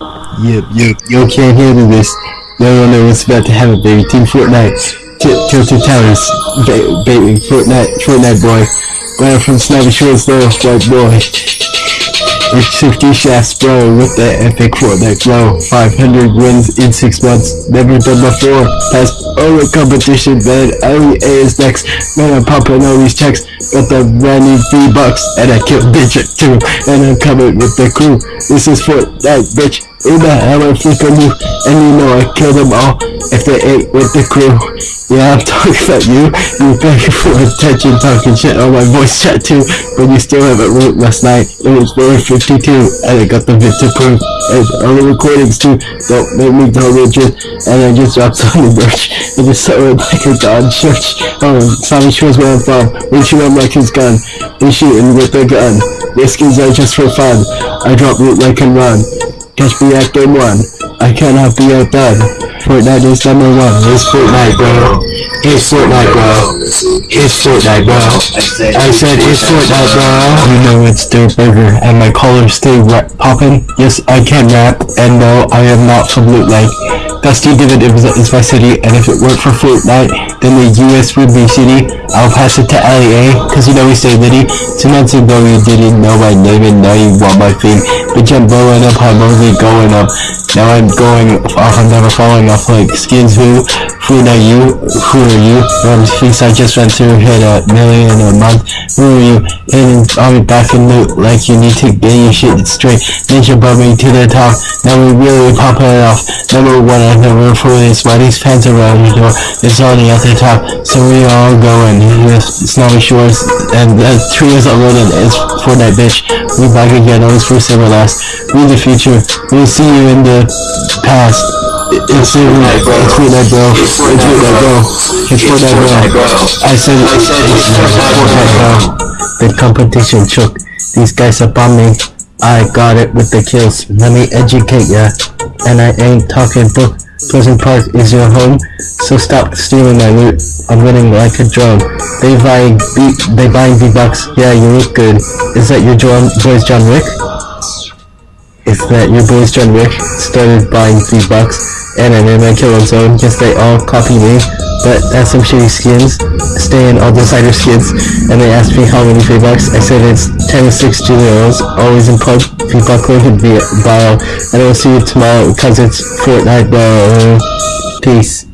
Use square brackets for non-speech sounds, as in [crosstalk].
Yep, yep, yo can't handle this. No one knows what's about to happen, baby. Team Fortnite. Tilted Towers. Ba- baby, Fortnite, Fortnite boy. Right from Snobby Shores, though, white boy. It's 50 shafts, bro, with the epic Fortnite flow. 500 wins in 6 months, never done before. Passed all the competition, man. LEA is next. Man, I'm popping all these checks. Got the brand new three bucks, and I killed bitch too. And I'm coming with the crew. This is Fortnite, bitch. The hell I'm flipping you? And you know I killed them all if they ain't with the crew. Yeah, I'm [laughs] talking about you. You begging for attention, talking shit on my voice chat too. But you still haven't wrote last night. It was 452, and I got the vid to prove. And all the recordings too. Don't make me go rigid. And I just dropped [laughs] some merch. I just saw it like a god church. Oh, Tommy Shores where I'm from. We shoot like his gun. We shooting with a gun. This skins are just for fun. I drop loot like and run. Catch me at game one. I cannot be at outdone. Fortnite is number one. It's Fortnite, bro. It's Fortnite, bro. It's Fortnite, bro. I said it's Fortnite, bro. You know it's Durrr Burger, and my colors stay ra- poppin'. Yes, I can rap, and no, I am not from Loot Lake. Dusty Divot is, is my city, and if it weren't for Fortnite, then the US would be city. I'll pass it to LEA, cause you know we stay litty. Two months ago you didn't know my name, and now you want my fame. Bitch, I'm blowing up, I'm only going up. Now I'm going off, I'm never falling off like skins who? Who are you? Who are you? Um, thinks I just went through hit a million a month. Who are you? And I'll be back in loot like you need to get your shit straight. Ninja bumping to the top. Now we really popping it off. Number one, I've never for this. Why these fans around your door? It's already at the top. So we all going. With Snobby Shores and the years old and it's Fortnite bitch. We back again. Always first ever last. We the future. We'll see you in the past. It's Fortnite, bro. It's Fortnite, bro. It's Fortnite, bro. It's Fortnite, bro. I said it's Fortnite, bro. The competition shook. These guys are bombing. I got it with the kills. Let me educate ya. And I ain't talking book. Pleasant Park is your home, so stop stealing my loot. I'm winning like a drone. They buying B, they buying V-Bucks. Yeah, you look good. Is that your John, boys John Wick? Is that your boys John Wick started buying V-Bucks and made my killing zone? Guess they all copy me, but that's some shitty skins. Stay in all designer skins, and they asked me how many V-Bucks. I said it's 10 to 6 Julios, always in plug. V-Buck link in bio, and I will see you tomorrow because it's Fortnite, bro. Peace.